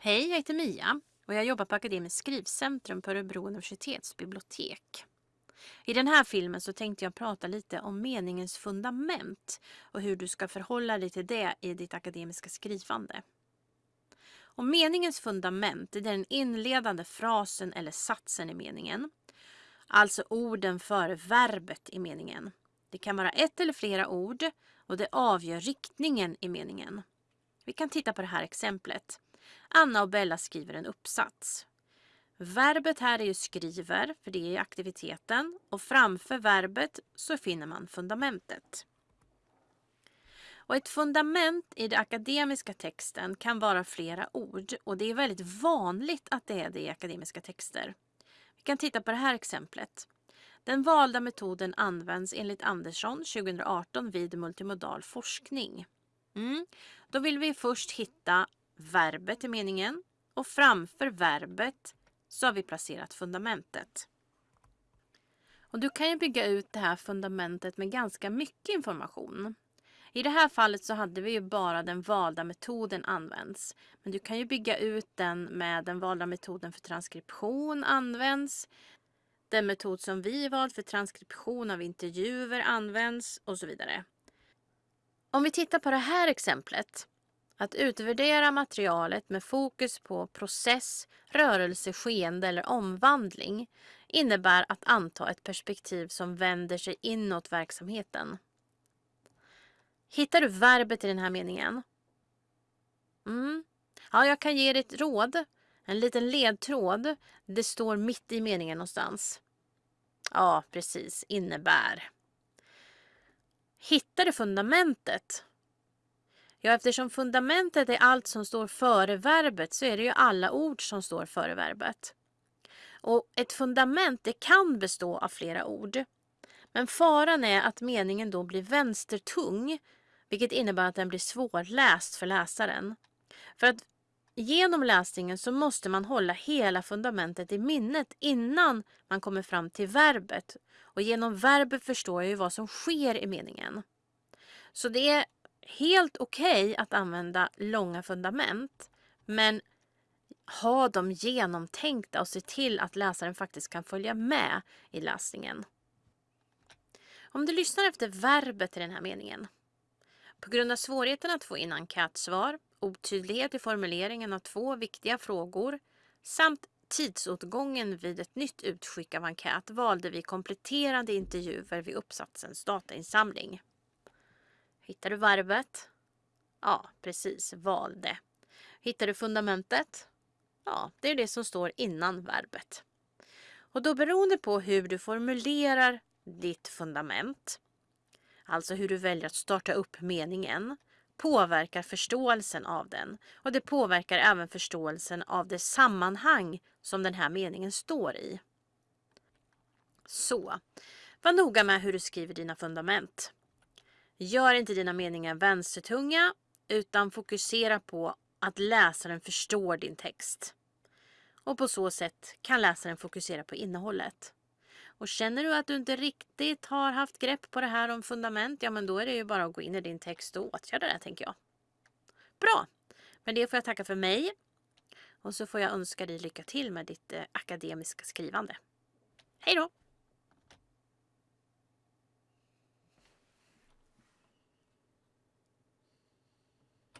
Hej, jag heter Mia och jag jobbar på Akademiskt skrivcentrum på Örebro universitetsbibliotek. I den här filmen så tänkte jag prata lite om meningens fundament och hur du ska förhålla dig till det i ditt akademiska skrivande. Och meningens fundament är den inledande frasen eller satsen i meningen. Alltså orden före verbet i meningen. Det kan vara ett eller flera ord och det avgör riktningen i meningen. Vi kan titta på det här exemplet. Anna och Bella skriver en uppsats. Verbet här är ju skriver, för det är aktiviteten. Och framför verbet så finner man fundamentet. Och ett fundament i den akademiska texten kan vara flera ord och det är väldigt vanligt att det är det i akademiska texter. Vi kan titta på det här exemplet. Den valda metoden används enligt Andersson 2018 vid multimodal forskning. Mm. Då vill vi först hitta verbet i meningen och framför verbet så har vi placerat fundamentet. Och du kan ju bygga ut det här fundamentet med ganska mycket information. I det här fallet så hade vi ju bara den valda metoden används. Men du kan ju bygga ut den med den valda metoden för transkription används. Den metod som vi valt för transkription av intervjuer används och så vidare. Om vi tittar på det här exemplet. Att utvärdera materialet med fokus på process, rörelse, skeende eller omvandling innebär att anta ett perspektiv som vänder sig inåt verksamheten. Hittar du verbet i den här meningen? Mm. Ja, jag kan ge dig ett råd. En liten ledtråd. Det står mitt i meningen någonstans. Ja, precis. Innebär. Hittar du fundamentet? Ja, eftersom fundamentet är allt som står före verbet så är det ju alla ord som står före verbet. Och ett fundament det kan bestå av flera ord. Men faran är att meningen då blir vänstertung, vilket innebär att den blir svårläst för läsaren. För att genom läsningen så måste man hålla hela fundamentet i minnet innan man kommer fram till verbet. Och genom verbet förstår jag ju vad som sker i meningen. Så det är helt okej okay att använda långa fundament, men ha dem genomtänkta och se till att läsaren faktiskt kan följa med i läsningen. Om du lyssnar efter verbet i den här meningen. På grund av svårigheten att få in enkätsvar, otydlighet i formuleringen av två viktiga frågor samt tidsåtgången vid ett nytt utskick av enkät valde vi kompletterande intervjuer vid uppsatsens datainsamling. Hittar du varvet? Ja, precis. Valde. Hittar du fundamentet? Ja, det är det som står innan verbet. Och då beroende på hur du formulerar ditt fundament, alltså hur du väljer att starta upp meningen, påverkar förståelsen av den. Och det påverkar även förståelsen av det sammanhang som den här meningen står i. Så, var noga med hur du skriver dina fundament. Gör inte dina meningar vänstertunga utan fokusera på att läsaren förstår din text. Och på så sätt kan läsaren fokusera på innehållet. Och känner du att du inte riktigt har haft grepp på det här om fundament, ja men då är det ju bara att gå in i din text och åtgärda det tänker jag. Bra! Med det får jag tacka för mig. Och så får jag önska dig lycka till med ditt eh, akademiska skrivande. Hej då!